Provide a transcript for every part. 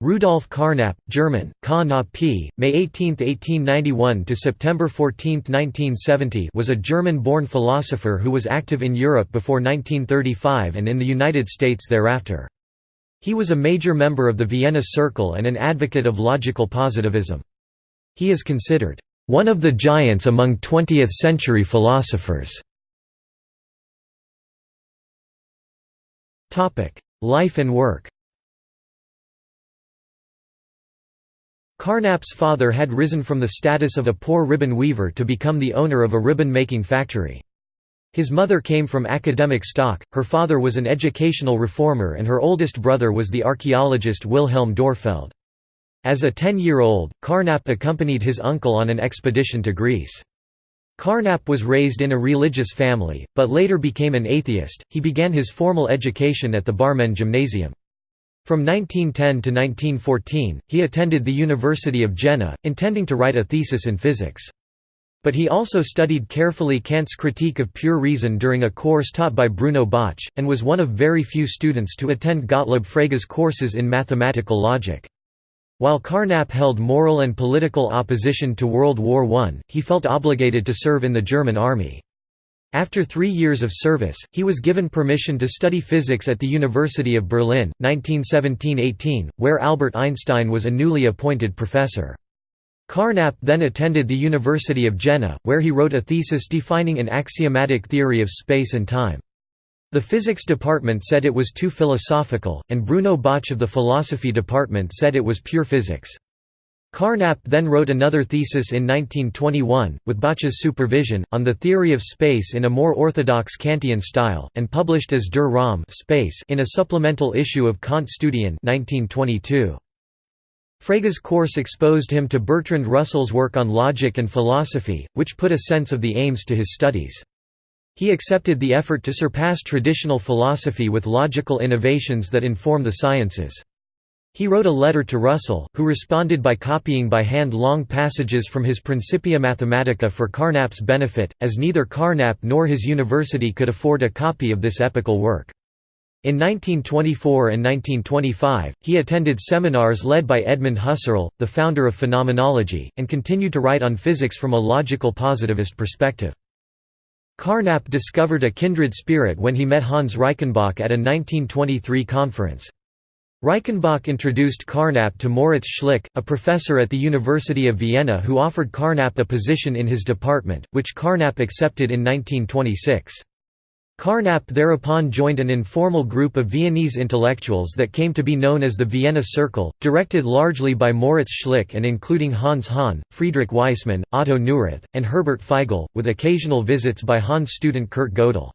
Rudolf Carnap, German, Ka P. May 18, 1891 to September 14, 1970, was a German-born philosopher who was active in Europe before 1935 and in the United States thereafter. He was a major member of the Vienna Circle and an advocate of logical positivism. He is considered one of the giants among 20th-century philosophers. Life and work Carnap's father had risen from the status of a poor ribbon weaver to become the owner of a ribbon-making factory. His mother came from academic stock, her father was an educational reformer and her oldest brother was the archaeologist Wilhelm Dörpfeld. As a ten-year-old, Carnap accompanied his uncle on an expedition to Greece. Carnap was raised in a religious family, but later became an atheist. He began his formal education at the Barmen Gymnasium. From 1910 to 1914, he attended the University of Jena, intending to write a thesis in physics. But he also studied carefully Kant's Critique of Pure Reason during a course taught by Bruno Bauch, and was one of very few students to attend Gottlob Frege's courses in mathematical logic. While Carnap held moral and political opposition to World War I, he felt obligated to serve in the German army. After three years of service, he was given permission to study physics at the University of Berlin, 1917–18, where Albert Einstein was a newly appointed professor. Carnap then attended the University of Jena, where he wrote a thesis defining an axiomatic theory of space and time. The physics department said it was too philosophical, and Bruno Bauch of the philosophy department said it was pure physics. Carnap then wrote another thesis in 1921, with Bauch's supervision, on the theory of space in a more orthodox Kantian style, and published as Der Raum space in a supplemental issue of Kant Studien 1922. Frege's course exposed him to Bertrand Russell's work on logic and philosophy, which put a sense of the aims to his studies. He accepted the effort to surpass traditional philosophy with logical innovations that inform the sciences. He wrote a letter to Russell, who responded by copying by hand long passages from his Principia Mathematica for Carnap's benefit, as neither Carnap nor his university could afford a copy of this epical work. In 1924 and 1925, he attended seminars led by Edmund Husserl, the founder of phenomenology, and continued to write on physics from a logical positivist perspective. Carnap discovered a kindred spirit when he met Hans Reichenbach at a 1923 conference. Reichenbach introduced Carnap to Moritz Schlick, a professor at the University of Vienna who offered Carnap a position in his department, which Carnap accepted in 1926. Carnap thereupon joined an informal group of Viennese intellectuals that came to be known as the Vienna Circle, directed largely by Moritz Schlick and including Hans Hahn, Friedrich Waismann, Otto Neurath, and Herbert Feigl, with occasional visits by Hahn's student Kurt Gödel.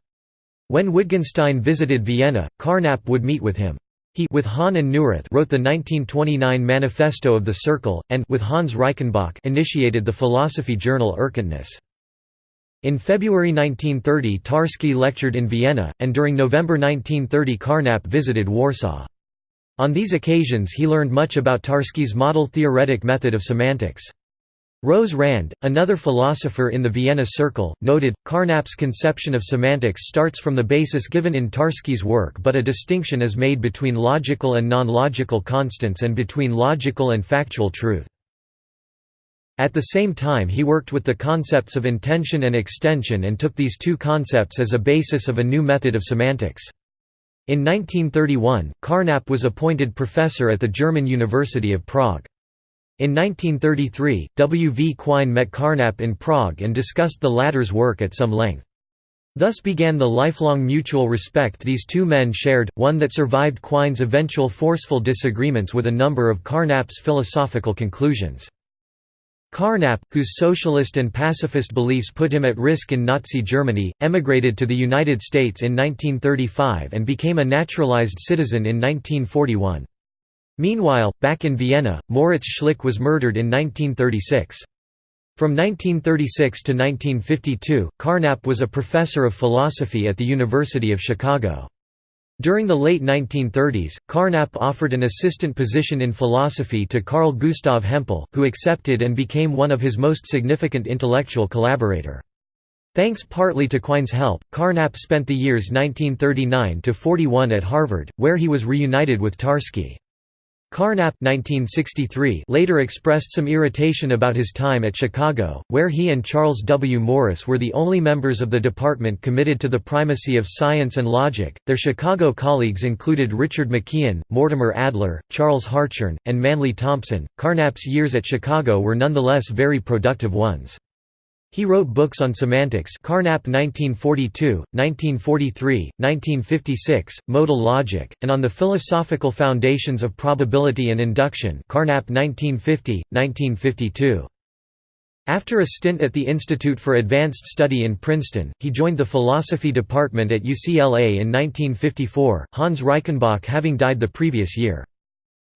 When Wittgenstein visited Vienna, Carnap would meet with him. He with Hahn and Neurath wrote the 1929 Manifesto of the Circle, and with Hans Reichenbach initiated the philosophy journal Erkenntnis. In February 1930 Tarski lectured in Vienna, and during November 1930 Carnap visited Warsaw. On these occasions he learned much about Tarski's model theoretic method of semantics. Rose Rand, another philosopher in the Vienna Circle, noted, Carnap's conception of semantics starts from the basis given in Tarski's work but a distinction is made between logical and non-logical constants and between logical and factual truth. At the same time he worked with the concepts of intension and extension and took these two concepts as a basis of a new method of semantics. In 1931, Carnap was appointed professor at the German University of Prague. In 1933, W. V. Quine met Carnap in Prague and discussed the latter's work at some length. Thus began the lifelong mutual respect these two men shared, one that survived Quine's eventual forceful disagreements with a number of Carnap's philosophical conclusions. Carnap, whose socialist and pacifist beliefs put him at risk in Nazi Germany, emigrated to the United States in 1935 and became a naturalized citizen in 1941. Meanwhile, back in Vienna, Moritz Schlick was murdered in 1936. From 1936 to 1952, Carnap was a professor of philosophy at the University of Chicago. During the late 1930s, Carnap offered an assistant position in philosophy to Carl Gustav Hempel, who accepted and became one of his most significant intellectual collaborator. Thanks partly to Quine's help, Carnap spent the years 1939–41 at Harvard, where he was reunited with Tarski. Carnap 1963 later expressed some irritation about his time at Chicago, where he and Charles W. Morris were the only members of the department committed to the primacy of science and logic. Their Chicago colleagues included Richard McKeon, Mortimer Adler, Charles Hartshorne, and Manly Thompson. Carnap's years at Chicago were nonetheless very productive ones. He wrote books on semantics Carnap 1942, 1943, 1956, Modal Logic, and on the philosophical foundations of probability and induction Carnap 1950, 1952. After a stint at the Institute for Advanced Study in Princeton, he joined the philosophy department at UCLA in 1954, Hans Reichenbach having died the previous year.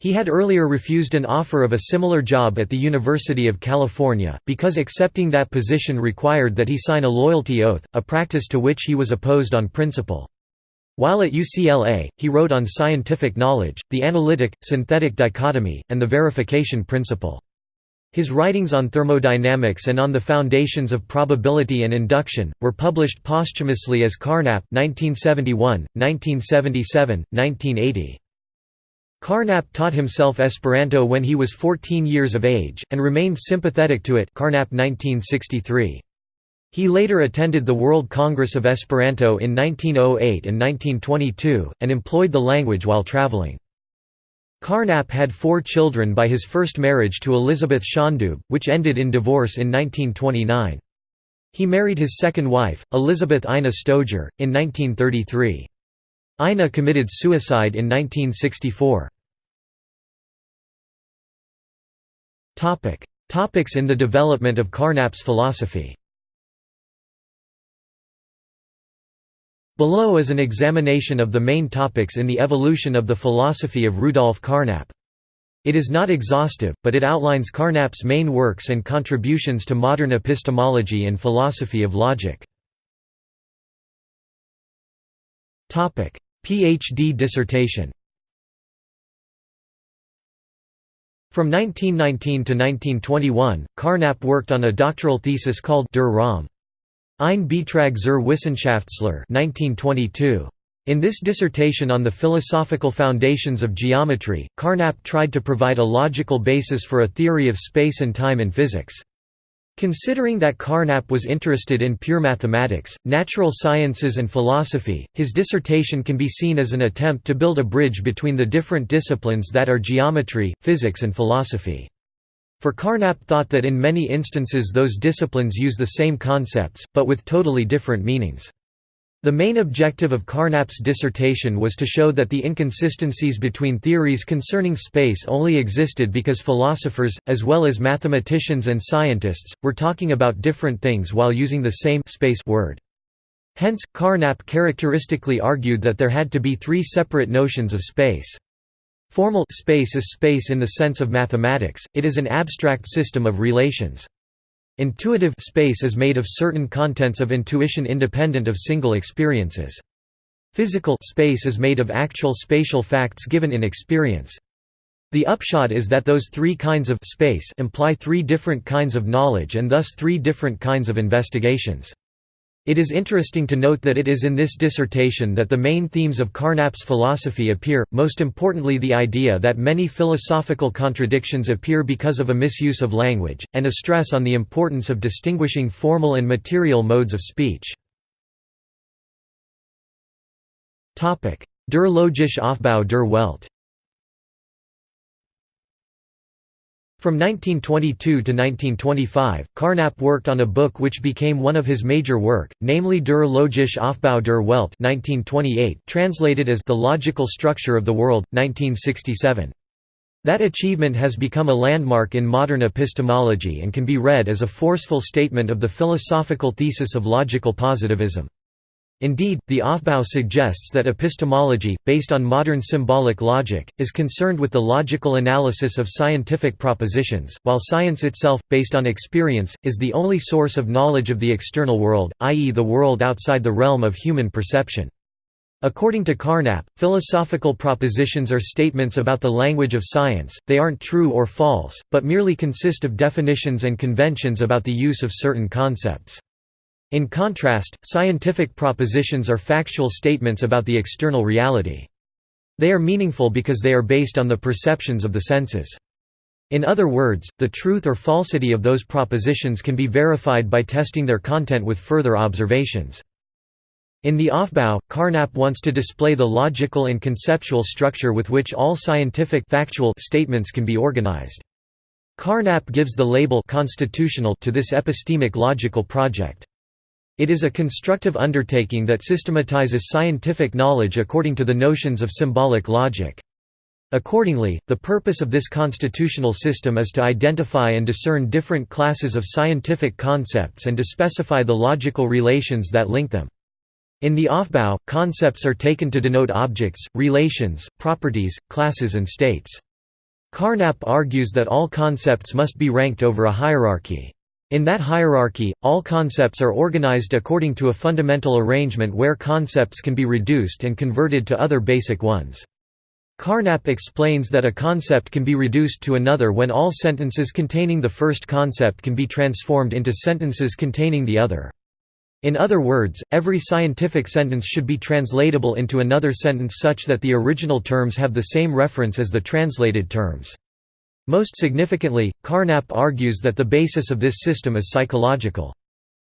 He had earlier refused an offer of a similar job at the University of California, because accepting that position required that he sign a loyalty oath, a practice to which he was opposed on principle. While at UCLA, he wrote on scientific knowledge, the analytic, synthetic dichotomy, and the verification principle. His writings on thermodynamics and on the foundations of probability and induction, were published posthumously as Carnap 1971, 1977, 1980. Carnap taught himself Esperanto when he was 14 years of age, and remained sympathetic to it Carnap 1963. He later attended the World Congress of Esperanto in 1908 and 1922, and employed the language while traveling. Carnap had four children by his first marriage to Elizabeth Schondub, which ended in divorce in 1929. He married his second wife, Elizabeth Ina Stoeger, in 1933. Ina committed suicide in 1964. Topics in the development of Carnap's philosophy Below is an examination of the main topics in the evolution of the philosophy of Rudolf Carnap. It is not exhaustive, but it outlines Carnap's main works and contributions to modern epistemology and philosophy of logic. PhD dissertation From 1919 to 1921, Carnap worked on a doctoral thesis called Der Raum. Ein Beitrag zur Wissenschaftslehre 1922. In this dissertation on the philosophical foundations of geometry, Carnap tried to provide a logical basis for a theory of space and time in physics. Considering that Carnap was interested in pure mathematics, natural sciences and philosophy, his dissertation can be seen as an attempt to build a bridge between the different disciplines that are geometry, physics and philosophy. For Carnap thought that in many instances those disciplines use the same concepts, but with totally different meanings. The main objective of Carnap's dissertation was to show that the inconsistencies between theories concerning space only existed because philosophers, as well as mathematicians and scientists, were talking about different things while using the same space word. Hence, Carnap characteristically argued that there had to be three separate notions of space. Formal space is space in the sense of mathematics, it is an abstract system of relations. Intuitive space is made of certain contents of intuition independent of single experiences. Physical space is made of actual spatial facts given in experience. The upshot is that those three kinds of space imply three different kinds of knowledge and thus three different kinds of investigations. It is interesting to note that it is in this dissertation that the main themes of Carnap's philosophy appear, most importantly the idea that many philosophical contradictions appear because of a misuse of language, and a stress on the importance of distinguishing formal and material modes of speech. Der logische Aufbau der Welt From 1922 to 1925, Carnap worked on a book which became one of his major work, namely Der logische Aufbau der Welt 1928, translated as The Logical Structure of the World, 1967. That achievement has become a landmark in modern epistemology and can be read as a forceful statement of the philosophical thesis of logical positivism. Indeed, the Aufbau suggests that epistemology, based on modern symbolic logic, is concerned with the logical analysis of scientific propositions, while science itself, based on experience, is the only source of knowledge of the external world, i.e. the world outside the realm of human perception. According to Carnap, philosophical propositions are statements about the language of science, they aren't true or false, but merely consist of definitions and conventions about the use of certain concepts. In contrast, scientific propositions are factual statements about the external reality. They are meaningful because they are based on the perceptions of the senses. In other words, the truth or falsity of those propositions can be verified by testing their content with further observations. In the Aufbau, Carnap wants to display the logical and conceptual structure with which all scientific factual statements can be organized. Carnap gives the label constitutional to this epistemic logical project. It is a constructive undertaking that systematizes scientific knowledge according to the notions of symbolic logic. Accordingly, the purpose of this constitutional system is to identify and discern different classes of scientific concepts and to specify the logical relations that link them. In the Aufbau, concepts are taken to denote objects, relations, properties, classes and states. Carnap argues that all concepts must be ranked over a hierarchy. In that hierarchy, all concepts are organized according to a fundamental arrangement where concepts can be reduced and converted to other basic ones. Carnap explains that a concept can be reduced to another when all sentences containing the first concept can be transformed into sentences containing the other. In other words, every scientific sentence should be translatable into another sentence such that the original terms have the same reference as the translated terms. Most significantly, Carnap argues that the basis of this system is psychological.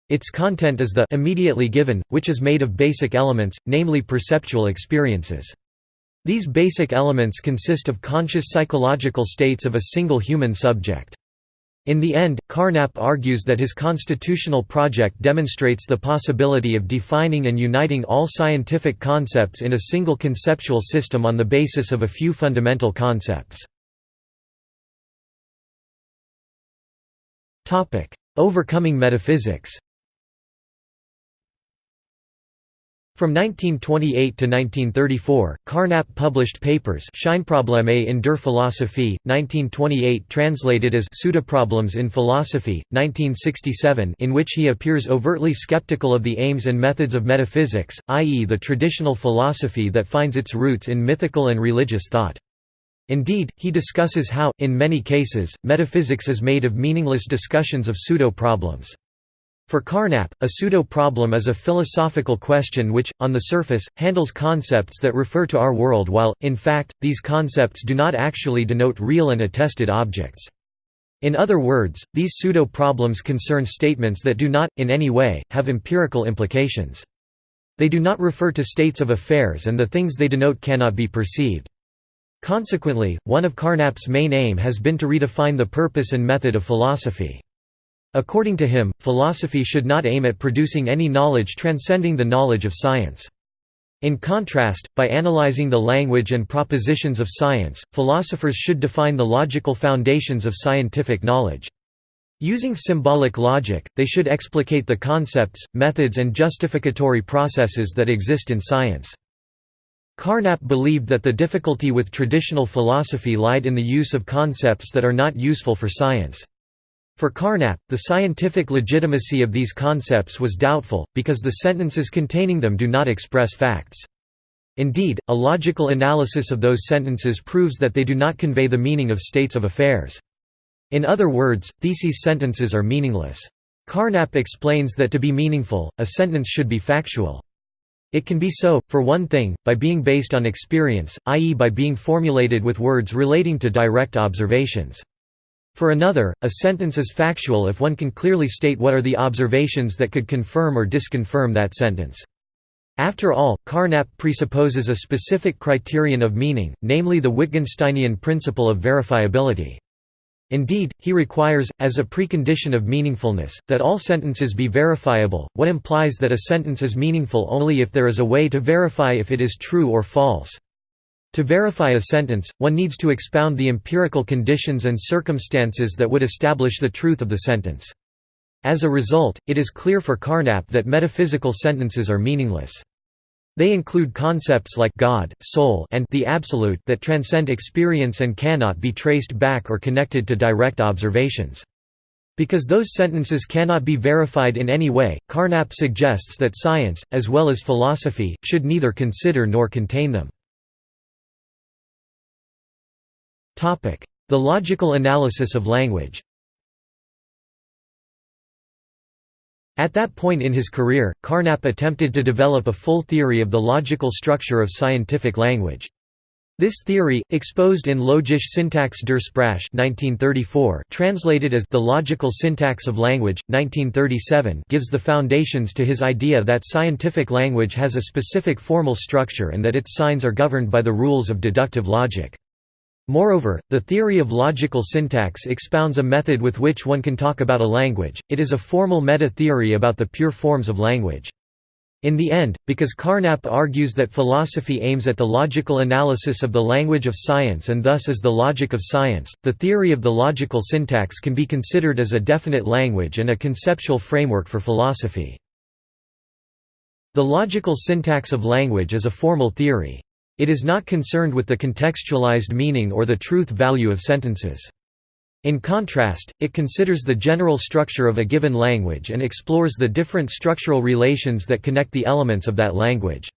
Its content is the immediately given, which is made of basic elements, namely perceptual experiences. These basic elements consist of conscious psychological states of a single human subject. In the end, Carnap argues that his constitutional project demonstrates the possibility of defining and uniting all scientific concepts in a single conceptual system on the basis of a few fundamental concepts. Overcoming metaphysics From 1928 to 1934, Carnap published papers Scheinprobleme in der Philosophie, 1928 translated as Pseudoproblems in Philosophy, 1967 in which he appears overtly skeptical of the aims and methods of metaphysics, i.e. the traditional philosophy that finds its roots in mythical and religious thought. Indeed, he discusses how, in many cases, metaphysics is made of meaningless discussions of pseudo-problems. For Carnap, a pseudo-problem is a philosophical question which, on the surface, handles concepts that refer to our world while, in fact, these concepts do not actually denote real and attested objects. In other words, these pseudo-problems concern statements that do not, in any way, have empirical implications. They do not refer to states of affairs and the things they denote cannot be perceived. Consequently, one of Carnap's main aim has been to redefine the purpose and method of philosophy. According to him, philosophy should not aim at producing any knowledge transcending the knowledge of science. In contrast, by analyzing the language and propositions of science, philosophers should define the logical foundations of scientific knowledge. Using symbolic logic, they should explicate the concepts, methods and justificatory processes that exist in science. Carnap believed that the difficulty with traditional philosophy lied in the use of concepts that are not useful for science. For Carnap, the scientific legitimacy of these concepts was doubtful, because the sentences containing them do not express facts. Indeed, a logical analysis of those sentences proves that they do not convey the meaning of states of affairs. In other words, theses sentences are meaningless. Carnap explains that to be meaningful, a sentence should be factual. It can be so, for one thing, by being based on experience, i.e. by being formulated with words relating to direct observations. For another, a sentence is factual if one can clearly state what are the observations that could confirm or disconfirm that sentence. After all, Carnap presupposes a specific criterion of meaning, namely the Wittgensteinian principle of verifiability. Indeed, he requires, as a precondition of meaningfulness, that all sentences be verifiable, what implies that a sentence is meaningful only if there is a way to verify if it is true or false. To verify a sentence, one needs to expound the empirical conditions and circumstances that would establish the truth of the sentence. As a result, it is clear for Carnap that metaphysical sentences are meaningless. They include concepts like God, soul and the absolute that transcend experience and cannot be traced back or connected to direct observations. Because those sentences cannot be verified in any way, Carnap suggests that science, as well as philosophy, should neither consider nor contain them. The logical analysis of language At that point in his career, Carnap attempted to develop a full theory of the logical structure of scientific language. This theory, exposed in Logische Syntax der Sprache 1934, translated as The Logical Syntax of Language, 1937 gives the foundations to his idea that scientific language has a specific formal structure and that its signs are governed by the rules of deductive logic. Moreover, the theory of logical syntax expounds a method with which one can talk about a language, it is a formal meta-theory about the pure forms of language. In the end, because Carnap argues that philosophy aims at the logical analysis of the language of science and thus is the logic of science, the theory of the logical syntax can be considered as a definite language and a conceptual framework for philosophy. The logical syntax of language is a formal theory. It is not concerned with the contextualized meaning or the truth value of sentences. In contrast, it considers the general structure of a given language and explores the different structural relations that connect the elements of that language.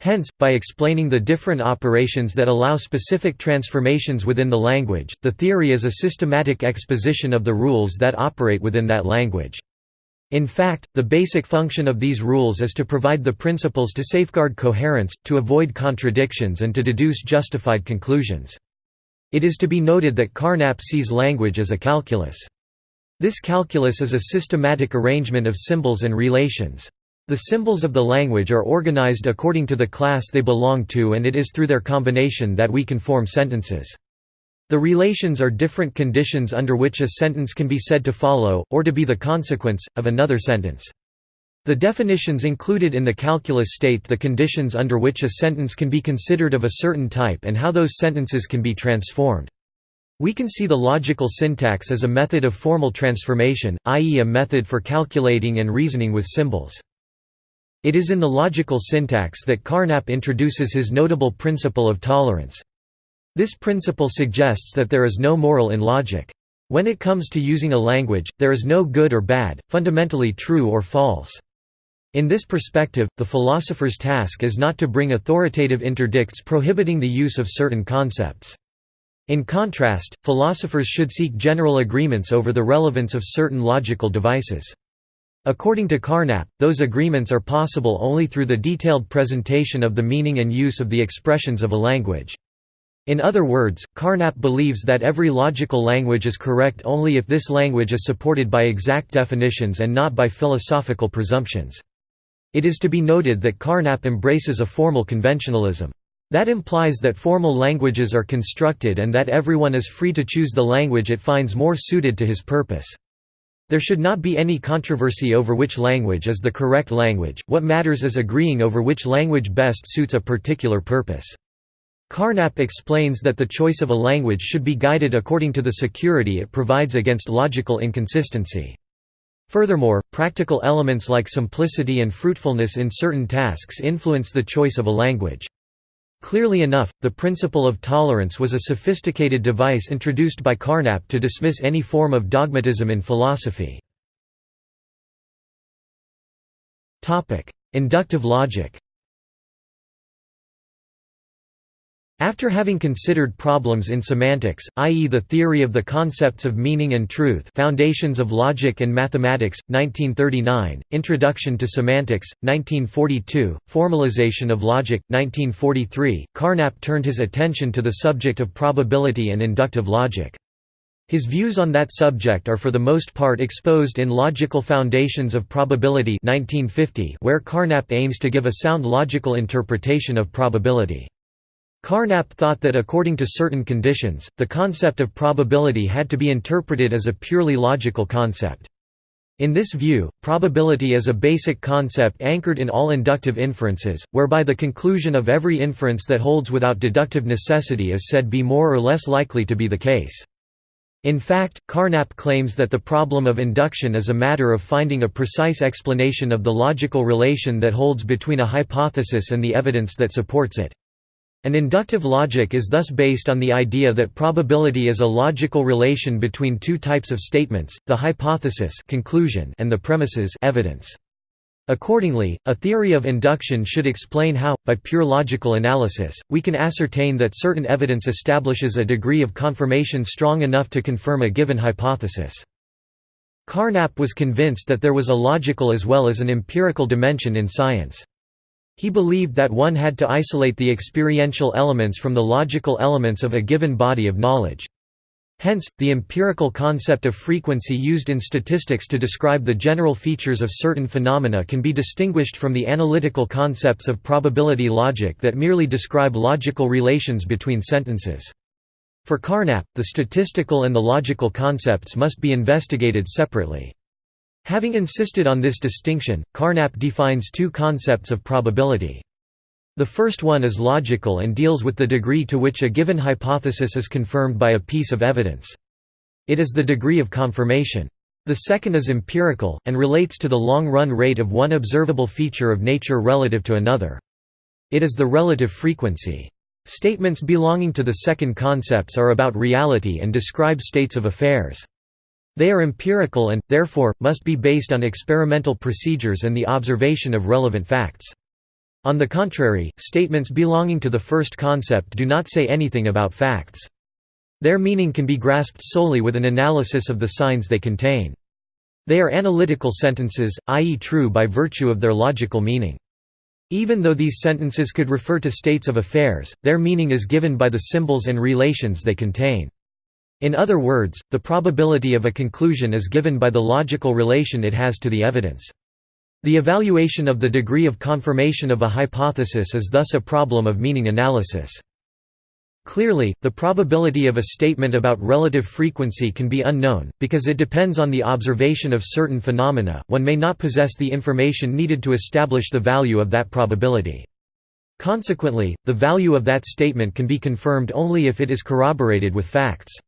Hence, by explaining the different operations that allow specific transformations within the language, the theory is a systematic exposition of the rules that operate within that language. In fact, the basic function of these rules is to provide the principles to safeguard coherence, to avoid contradictions and to deduce justified conclusions. It is to be noted that Carnap sees language as a calculus. This calculus is a systematic arrangement of symbols and relations. The symbols of the language are organized according to the class they belong to and it is through their combination that we can form sentences. The relations are different conditions under which a sentence can be said to follow, or to be the consequence, of another sentence. The definitions included in the calculus state the conditions under which a sentence can be considered of a certain type and how those sentences can be transformed. We can see the logical syntax as a method of formal transformation, i.e. a method for calculating and reasoning with symbols. It is in the logical syntax that Carnap introduces his notable principle of tolerance. This principle suggests that there is no moral in logic. When it comes to using a language, there is no good or bad, fundamentally true or false. In this perspective, the philosopher's task is not to bring authoritative interdicts prohibiting the use of certain concepts. In contrast, philosophers should seek general agreements over the relevance of certain logical devices. According to Carnap, those agreements are possible only through the detailed presentation of the meaning and use of the expressions of a language. In other words, Carnap believes that every logical language is correct only if this language is supported by exact definitions and not by philosophical presumptions. It is to be noted that Carnap embraces a formal conventionalism. That implies that formal languages are constructed and that everyone is free to choose the language it finds more suited to his purpose. There should not be any controversy over which language is the correct language, what matters is agreeing over which language best suits a particular purpose. Carnap explains that the choice of a language should be guided according to the security it provides against logical inconsistency. Furthermore, practical elements like simplicity and fruitfulness in certain tasks influence the choice of a language. Clearly enough, the principle of tolerance was a sophisticated device introduced by Carnap to dismiss any form of dogmatism in philosophy. Inductive logic After having considered problems in semantics, i.e. the theory of the concepts of meaning and truth Foundations of Logic and Mathematics, 1939, Introduction to Semantics, 1942, Formalization of Logic, 1943, Carnap turned his attention to the subject of probability and inductive logic. His views on that subject are for the most part exposed in Logical Foundations of Probability 1950, where Carnap aims to give a sound logical interpretation of probability. Carnap thought that according to certain conditions, the concept of probability had to be interpreted as a purely logical concept. In this view, probability is a basic concept anchored in all inductive inferences, whereby the conclusion of every inference that holds without deductive necessity is said to be more or less likely to be the case. In fact, Carnap claims that the problem of induction is a matter of finding a precise explanation of the logical relation that holds between a hypothesis and the evidence that supports it. An inductive logic is thus based on the idea that probability is a logical relation between two types of statements, the hypothesis conclusion and the premises evidence. Accordingly, a theory of induction should explain how, by pure logical analysis, we can ascertain that certain evidence establishes a degree of confirmation strong enough to confirm a given hypothesis. Carnap was convinced that there was a logical as well as an empirical dimension in science. He believed that one had to isolate the experiential elements from the logical elements of a given body of knowledge. Hence, the empirical concept of frequency used in statistics to describe the general features of certain phenomena can be distinguished from the analytical concepts of probability logic that merely describe logical relations between sentences. For Carnap, the statistical and the logical concepts must be investigated separately. Having insisted on this distinction, Carnap defines two concepts of probability. The first one is logical and deals with the degree to which a given hypothesis is confirmed by a piece of evidence. It is the degree of confirmation. The second is empirical, and relates to the long-run rate of one observable feature of nature relative to another. It is the relative frequency. Statements belonging to the second concepts are about reality and describe states of affairs. They are empirical and, therefore, must be based on experimental procedures and the observation of relevant facts. On the contrary, statements belonging to the first concept do not say anything about facts. Their meaning can be grasped solely with an analysis of the signs they contain. They are analytical sentences, i.e. true by virtue of their logical meaning. Even though these sentences could refer to states of affairs, their meaning is given by the symbols and relations they contain. In other words, the probability of a conclusion is given by the logical relation it has to the evidence. The evaluation of the degree of confirmation of a hypothesis is thus a problem of meaning analysis. Clearly, the probability of a statement about relative frequency can be unknown, because it depends on the observation of certain phenomena, one may not possess the information needed to establish the value of that probability. Consequently, the value of that statement can be confirmed only if it is corroborated with facts.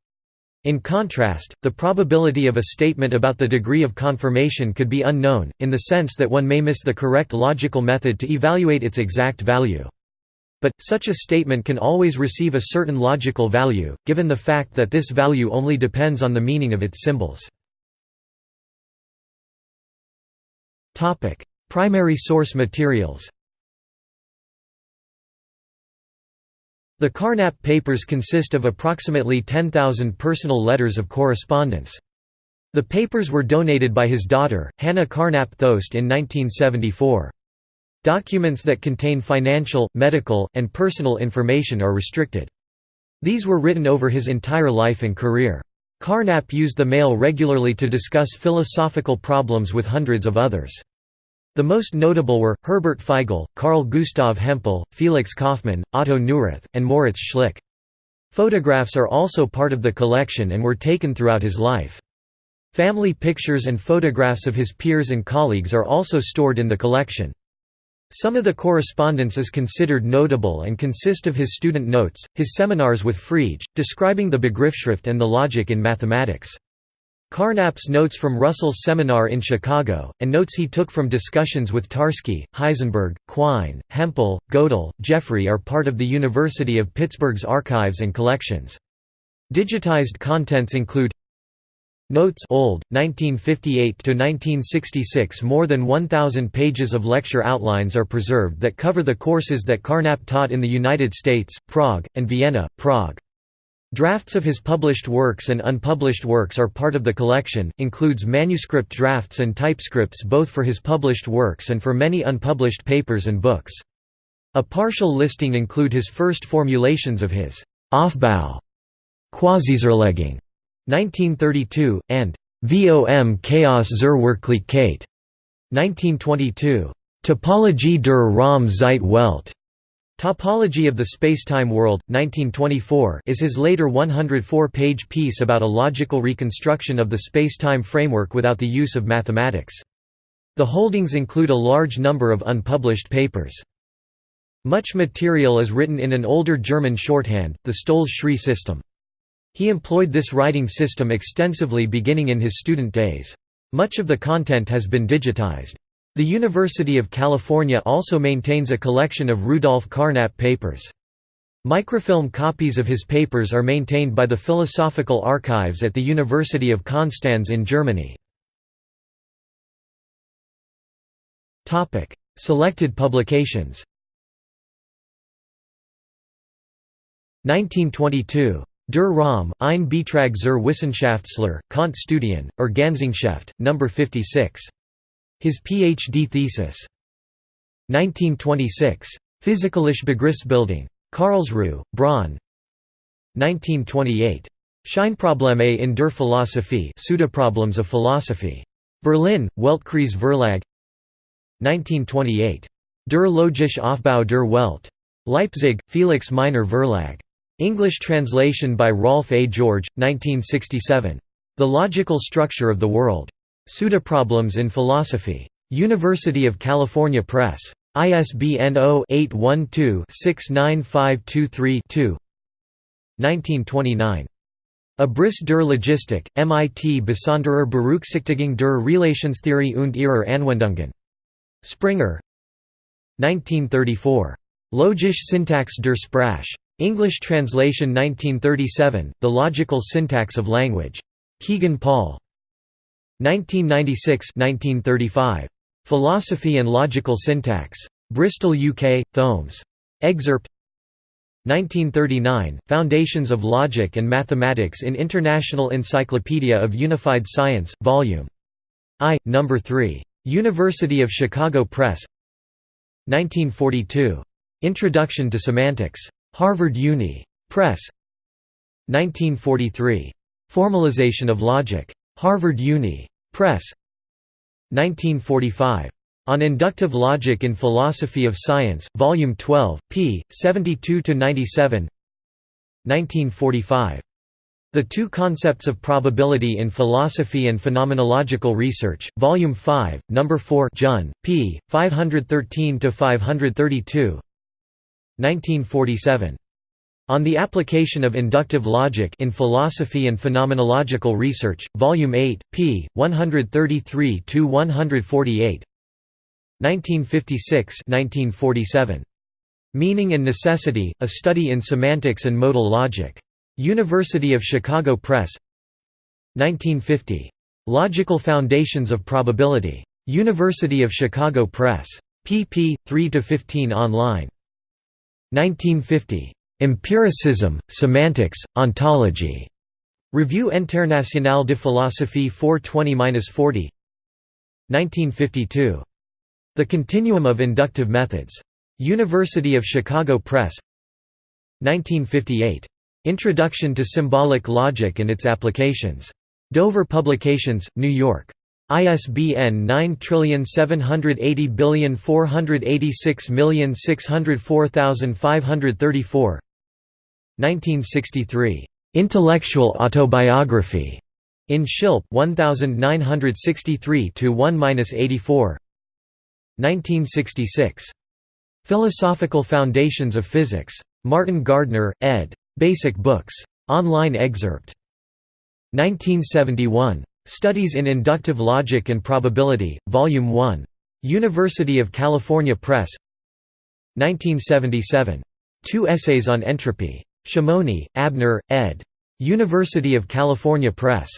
In contrast, the probability of a statement about the degree of confirmation could be unknown, in the sense that one may miss the correct logical method to evaluate its exact value. But, such a statement can always receive a certain logical value, given the fact that this value only depends on the meaning of its symbols. Primary source materials The Carnap papers consist of approximately 10,000 personal letters of correspondence. The papers were donated by his daughter, Hannah Carnap Thost in 1974. Documents that contain financial, medical, and personal information are restricted. These were written over his entire life and career. Carnap used the mail regularly to discuss philosophical problems with hundreds of others. The most notable were, Herbert Feigl, Carl Gustav Hempel, Felix Kaufmann, Otto Neurath, and Moritz Schlick. Photographs are also part of the collection and were taken throughout his life. Family pictures and photographs of his peers and colleagues are also stored in the collection. Some of the correspondence is considered notable and consist of his student notes, his seminars with Frege, describing the Begriffsschrift and the logic in mathematics. Carnap's notes from Russell's seminar in Chicago, and notes he took from discussions with Tarski, Heisenberg, Quine, Hempel, Gödel, Jeffrey are part of the University of Pittsburgh's archives and collections. Digitized contents include Notes old, 1958–1966 More than 1,000 pages of lecture outlines are preserved that cover the courses that Carnap taught in the United States, Prague, and Vienna, Prague. Drafts of his published works and unpublished works are part of the collection, includes manuscript drafts and typescripts both for his published works and for many unpublished papers and books. A partial listing include his first formulations of his Aufbau Quasizerlegung 1932, and Vom Chaos zur Wirklichkeit 1922. Topologie der Raum Zeit Welt Topology of the Spacetime World, 1924 is his later 104-page piece about a logical reconstruction of the spacetime framework without the use of mathematics. The holdings include a large number of unpublished papers. Much material is written in an older German shorthand, the Stolz-Schrey system. He employed this writing system extensively beginning in his student days. Much of the content has been digitized. The University of California also maintains a collection of Rudolf Carnap papers. Microfilm copies of his papers are maintained by the Philosophical Archives at the University of Konstanz in Germany. Selected publications 1922. Der Raum, ein Beitrag zur Wissenschaftslehre, Kant Studien, Ergänzungsschrift, No. 56. His Ph.D. thesis. 1926. Physikalische Begriffsbildung. Karlsruhe, Braun 1928. Scheinprobleme in der Philosophie Pseudoproblems of Philosophy. Berlin, Weltkreis Verlag 1928. Der logische Aufbau der Welt. Leipzig, Felix Meiner Verlag. English translation by Rolf A. George, 1967. The Logical Structure of the World. Pseudoproblems in Philosophy. University of California Press. ISBN 0-812-69523-2 1929. Abriss der Logistik, MIT Besonderer Berücksichtigung der Relationstheorie und ihrer Anwendungen. Springer 1934. Logische Syntax der Sprache. English translation 1937, The Logical Syntax of Language. Kegan Paul. 1996 1935. Philosophy and Logical Syntax. Bristol UK, Thoemmes. Excerpt 1939, Foundations of Logic and Mathematics in International Encyclopedia of Unified Science, Vol. I, No. 3. University of Chicago Press 1942. Introduction to Semantics. Harvard Uni. Press 1943. Formalization of Logic. Harvard Uni. Press 1945. On Inductive Logic in Philosophy of Science, Volume 12, p. 72–97 1945. The Two Concepts of Probability in Philosophy and Phenomenological Research, Volume 5, No. 4 Jun, p. 513–532 1947. On the Application of Inductive Logic in Philosophy and Phenomenological Research, Volume 8, p. 133–148 1956–1947. Meaning and Necessity, A Study in Semantics and Modal Logic. University of Chicago Press 1950. Logical Foundations of Probability. University of Chicago Press. pp. 3–15 online. 1950. Empiricism, Semantics, Ontology. Revue Internationale de Philosophie 420–40 1952. The Continuum of Inductive Methods. University of Chicago Press 1958. Introduction to Symbolic Logic and its Applications. Dover Publications, New York. ISBN 9780486604534 1963. Intellectual Autobiography. In Schilpp 1963 to 1-84 1966. Philosophical Foundations of Physics. Martin Gardner, ed. Basic Books. Online excerpt. 1971. Studies in Inductive Logic and Probability, Volume 1. University of California Press 1977. Two Essays on Entropy. Shimony, Abner, ed. University of California Press.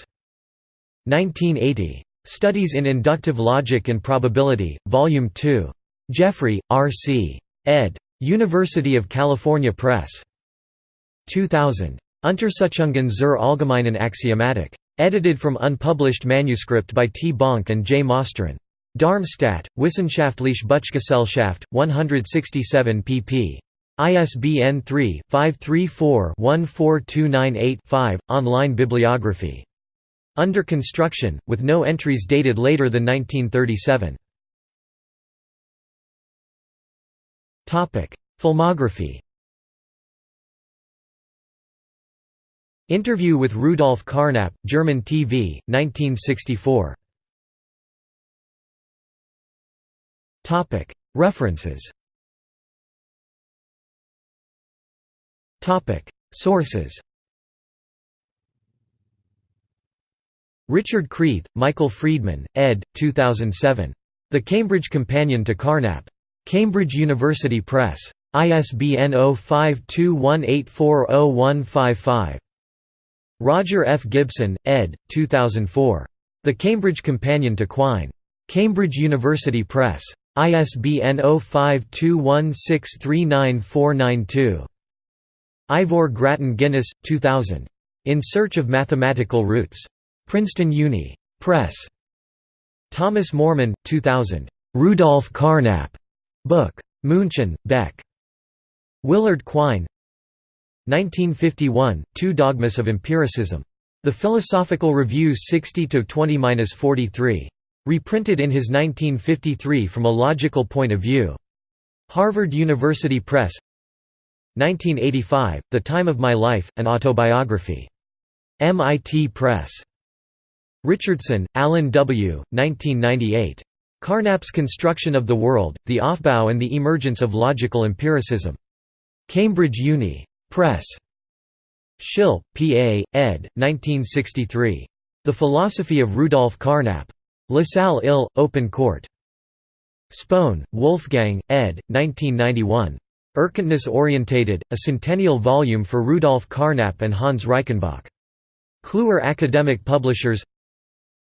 1980. Studies in Inductive Logic and Probability, Volume 2. Jeffrey, R. C. ed. University of California Press. 2000. Untersuchungen zur allgemeinen Axiomatik. Edited from unpublished manuscript by T. Bonk and J. Mosterin. Darmstadt, Wissenschaftliche Buchgesellschaft, 167 pp. ISBN 3-534-14298-5, online bibliography. Under construction, with no entries dated later than 1937. Filmography Interview with Rudolf Carnap, German TV, 1964. References Sources Richard Creath, Michael Friedman, ed. 2007. The Cambridge Companion to Carnap. Cambridge University Press. ISBN 0521840155. Roger F. Gibson, ed. 2004. The Cambridge Companion to Quine. Cambridge University Press. ISBN 0521639492. Ivor Grattan Guinness, 2000. In Search of Mathematical Roots. Princeton Uni. Press. Thomas Mormann, 2000. Rudolf Carnap. Book. München, Beck. Willard Quine 1951, Two Dogmas of Empiricism. The Philosophical Review 60-20-43. Reprinted in his 1953 From a Logical Point of View. Harvard University Press 1985, The Time of My Life, An Autobiography. MIT Press. Richardson, Alan W., 1998. Carnap's Construction of the World, The Aufbau and the Emergence of Logical Empiricism. Cambridge Uni. Press. Schilpp, P. A., ed. 1963. The Philosophy of Rudolf Carnap. La Salle Ill, Open Court. Spohn, Wolfgang, ed. 1991. Erkenntnis orientated, a centennial volume for Rudolf Carnap and Hans Reichenbach. Kluwer Academic Publishers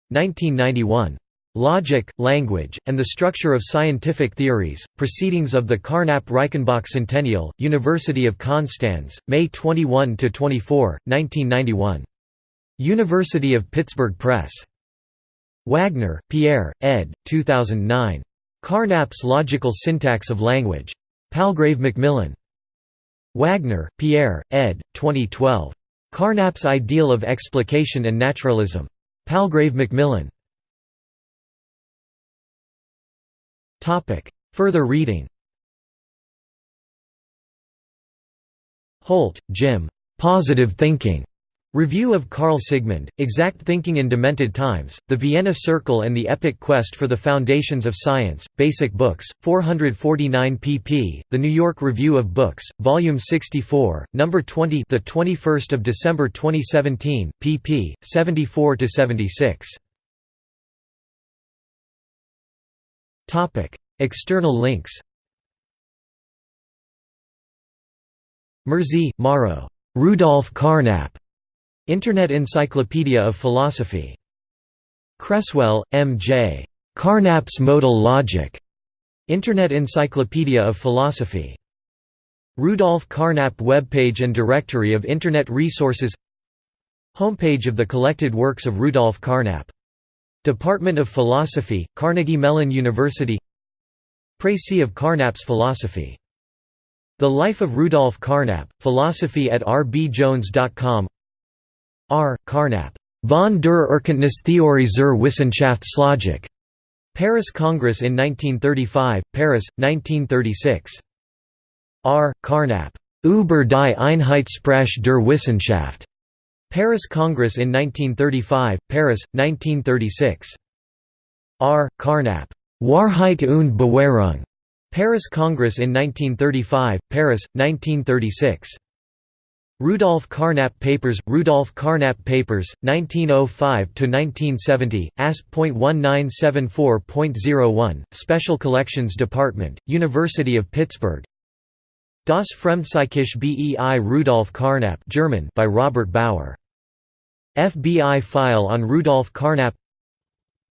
1991. Logic, Language, and the Structure of Scientific Theories, Proceedings of the Carnap-Reichenbach Centennial, University of Konstanz, May 21–24, 1991. University of Pittsburgh Press. Wagner, Pierre, ed. 2009. Carnap's Logical Syntax of Language. Palgrave Macmillan. Wagner, Pierre, ed. 2012. Carnap's Ideal of Explication and Naturalism. Palgrave Macmillan. Further reading Holt, Jim. Positive Thinking. Review of Karl Sigmund, Exact Thinking in Demented Times, The Vienna Circle and the Epic Quest for the Foundations of Science, Basic Books, 449 pp. The New York Review of Books, Volume 64, Number 20, the 21st of December 2017, pp. 74–76. Topic: External links. Murzi, Mauro. Rudolf Carnap. Internet Encyclopedia of Philosophy. Cresswell, M. J. Carnap's Modal Logic. Internet Encyclopedia of Philosophy. Rudolf Carnap webpage and directory of Internet resources Homepage of the collected works of Rudolf Carnap. Department of Philosophy, Carnegie Mellon University Précis of Carnap's philosophy. The Life of Rudolf Carnap, Philosophy at rbjones.com R. Carnap. Von der Erkenntnistheorie zur Wissenschaftslogik. Paris Congress in 1935, Paris, 1936. R. Carnap. Über die Einheitssprache der Wissenschaft. Paris Congress in 1935, Paris, 1936. R. Carnap. Wahrheit und Bewährung. Paris Congress in 1935, Paris, 1936. Rudolf Carnap Papers Rudolf Carnap Papers 1905 to 1970 ASP.1974.01 Special Collections Department University of Pittsburgh. Das Fremdpsychische Bei Rudolf Carnap German by Robert Bauer. FBI file on Rudolf Carnap.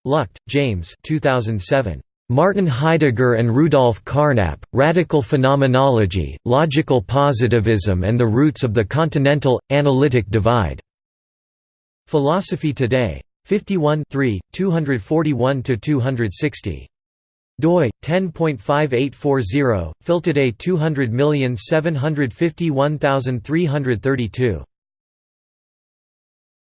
Lucht, James 2007 Martin Heidegger and Rudolf Carnap, Radical Phenomenology, Logical Positivism and the Roots of the Continental, Analytic Divide. Philosophy Today. 51 241–260. doi 10.5840 Philtoday 200751332